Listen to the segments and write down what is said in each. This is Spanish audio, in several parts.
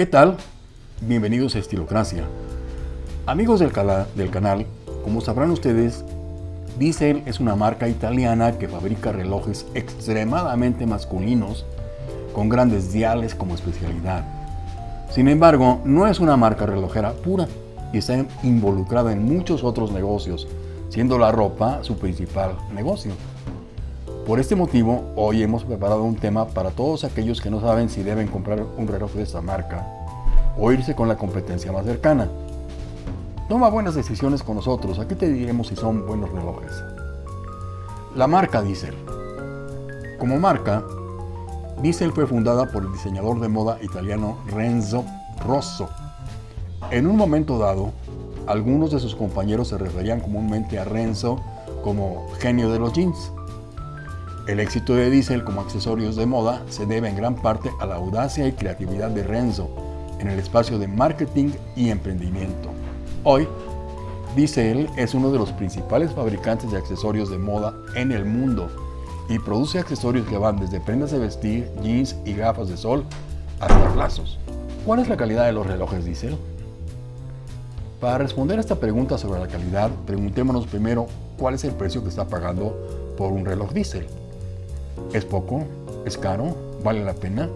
¿Qué tal? Bienvenidos a Estilocracia. Amigos del, del canal, como sabrán ustedes, Diesel es una marca italiana que fabrica relojes extremadamente masculinos con grandes diales como especialidad. Sin embargo, no es una marca relojera pura y está involucrada en muchos otros negocios, siendo la ropa su principal negocio. Por este motivo, hoy hemos preparado un tema para todos aquellos que no saben si deben comprar un reloj de esta marca o irse con la competencia más cercana. Toma buenas decisiones con nosotros, aquí te diremos si son buenos relojes. La marca Diesel. Como marca, Diesel fue fundada por el diseñador de moda italiano Renzo Rosso. En un momento dado, algunos de sus compañeros se referían comúnmente a Renzo como genio de los jeans. El éxito de Diesel como accesorios de moda se debe en gran parte a la audacia y creatividad de Renzo en el espacio de marketing y emprendimiento. Hoy, Diesel es uno de los principales fabricantes de accesorios de moda en el mundo y produce accesorios que van desde prendas de vestir, jeans y gafas de sol hasta plazos. ¿Cuál es la calidad de los relojes Diesel? Para responder a esta pregunta sobre la calidad, preguntémonos primero cuál es el precio que está pagando por un reloj Diesel. ¿Es poco? ¿Es caro? ¿Vale la pena?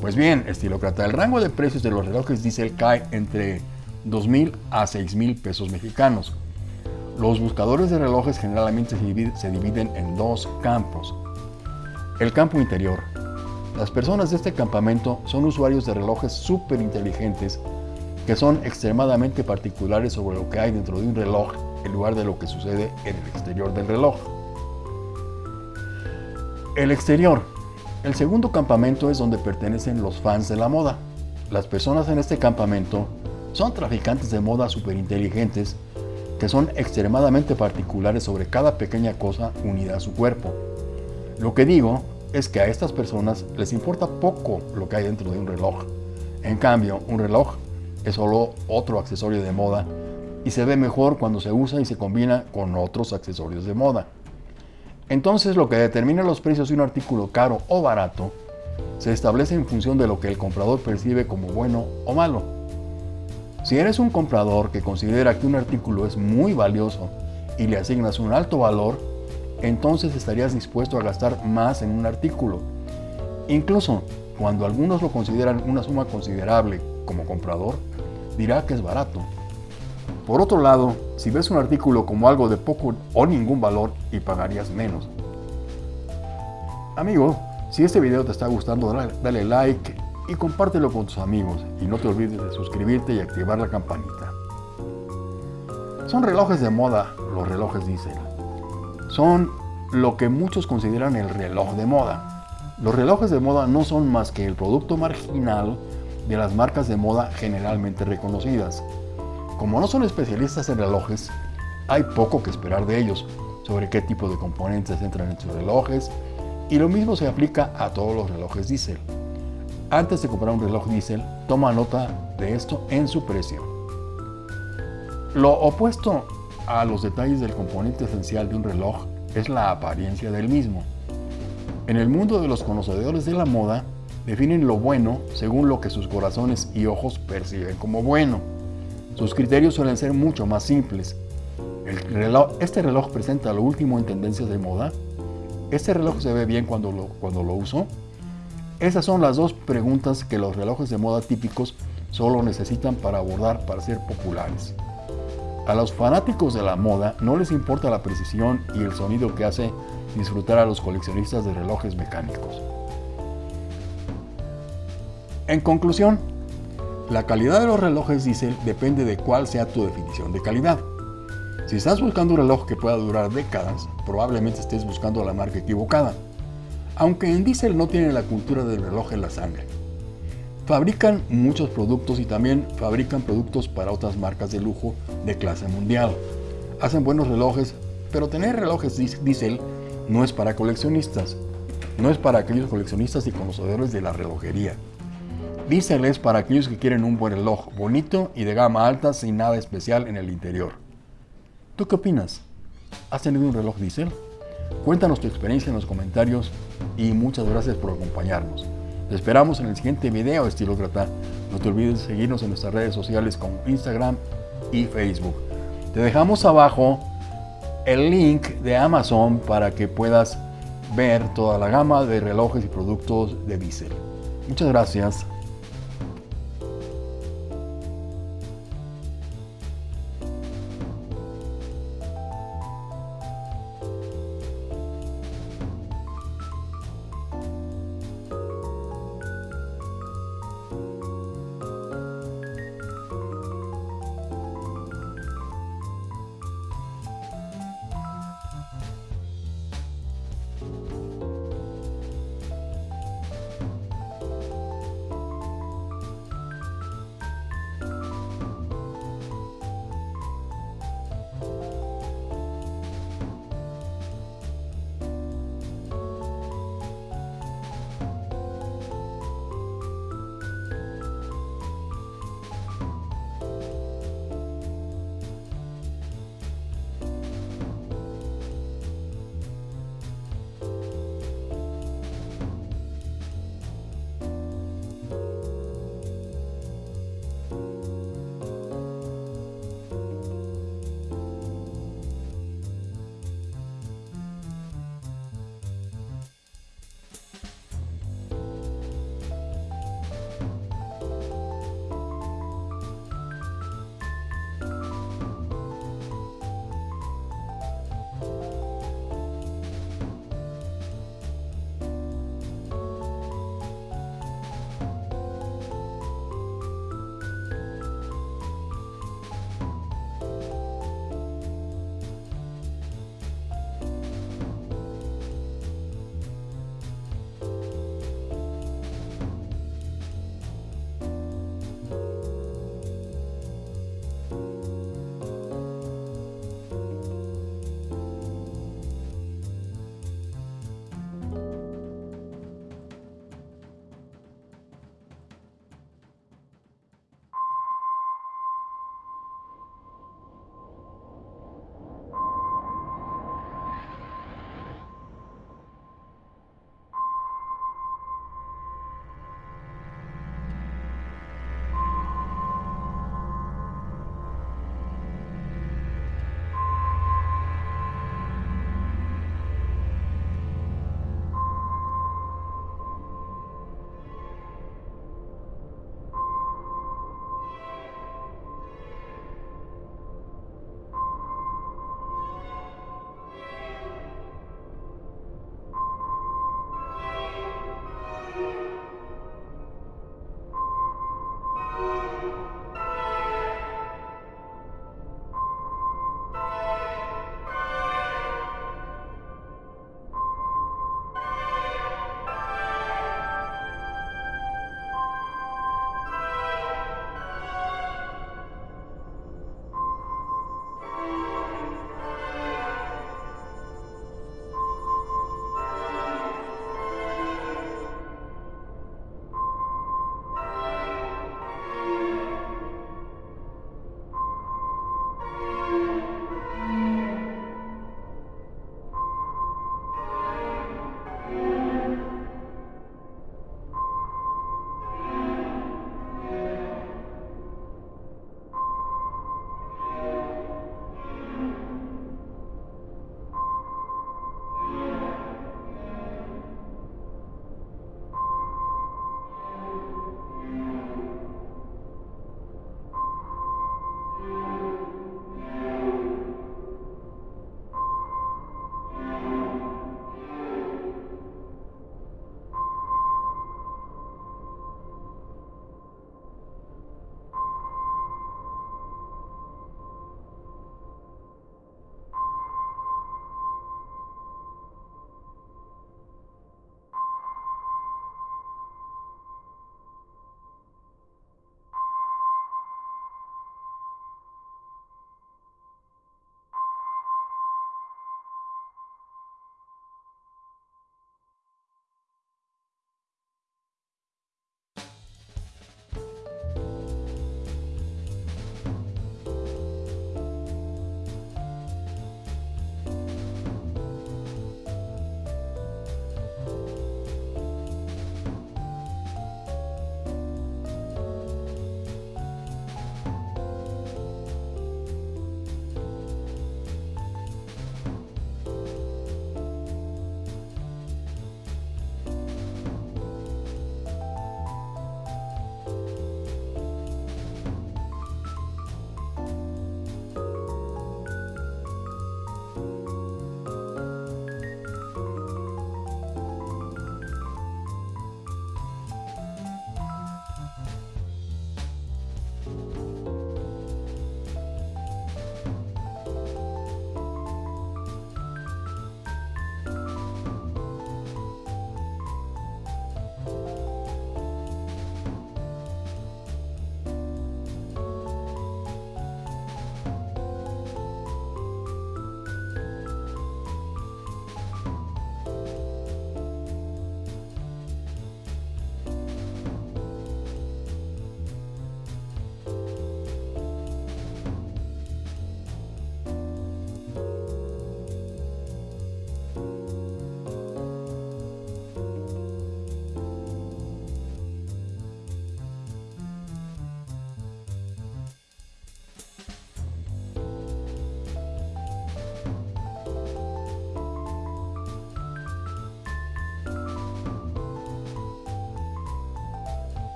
Pues bien, estilócrata, el rango de precios de los relojes Diesel cae entre 2.000 a 6.000 pesos mexicanos, los buscadores de relojes generalmente se dividen en dos campos. El campo interior. Las personas de este campamento son usuarios de relojes súper inteligentes que son extremadamente particulares sobre lo que hay dentro de un reloj en lugar de lo que sucede en el exterior del reloj. El exterior. El segundo campamento es donde pertenecen los fans de la moda. Las personas en este campamento son traficantes de moda súper inteligentes que son extremadamente particulares sobre cada pequeña cosa unida a su cuerpo. Lo que digo es que a estas personas les importa poco lo que hay dentro de un reloj. En cambio, un reloj es solo otro accesorio de moda y se ve mejor cuando se usa y se combina con otros accesorios de moda. Entonces lo que determina los precios de un artículo caro o barato se establece en función de lo que el comprador percibe como bueno o malo. Si eres un comprador que considera que un artículo es muy valioso y le asignas un alto valor, entonces estarías dispuesto a gastar más en un artículo. Incluso cuando algunos lo consideran una suma considerable como comprador, dirá que es barato. Por otro lado, si ves un artículo como algo de poco o ningún valor y pagarías menos. Amigo, si este video te está gustando, dale, like y compártelo con tus amigos y no te olvides de suscribirte y activar la campanita. Son relojes de moda, los relojes Diesel. Son lo que muchos consideran el reloj de moda. Los relojes de moda no son más que el producto marginal de las marcas de moda generalmente reconocidas. Como no son especialistas en relojes, hay poco que esperar de ellos sobre qué tipo de componentes entran en sus relojes y lo mismo se aplica a todos los relojes Diesel. Antes de comprar un reloj diésel, toma nota de esto en su precio. Lo opuesto a los detalles del componente esencial de un reloj es la apariencia del mismo. En el mundo de los conocedores de la moda, definen lo bueno según lo que sus corazones y ojos perciben como bueno. Sus criterios suelen ser mucho más simples. este reloj presenta lo último en tendencias de moda. Este reloj se ve bien cuando lo, cuando lo uso. Esas son las dos preguntas que los relojes de moda típicos solo necesitan para abordar para ser populares. A los fanáticos de la moda no les importa la precisión y el sonido que hace disfrutar a los coleccionistas de relojes mecánicos. En conclusión, la calidad de los relojes diesel depende de cuál sea tu definición de calidad. Si estás buscando un reloj que pueda durar décadas, probablemente estés buscando la marca equivocada aunque en Diesel no tienen la cultura del reloj en la sangre. Fabrican muchos productos y también fabrican productos para otras marcas de lujo de clase mundial. Hacen buenos relojes, pero tener relojes Diesel no es para coleccionistas. No es para aquellos coleccionistas y conocedores de la relojería. Diesel es para aquellos que quieren un buen reloj, bonito y de gama alta sin nada especial en el interior. ¿Tú qué opinas? ¿Has tenido un reloj Diesel? Cuéntanos tu experiencia en los comentarios y muchas gracias por acompañarnos. Te esperamos en el siguiente video, estilócrata. No te olvides de seguirnos en nuestras redes sociales como Instagram y Facebook. Te dejamos abajo el link de Amazon para que puedas ver toda la gama de relojes y productos de Bissell. Muchas gracias.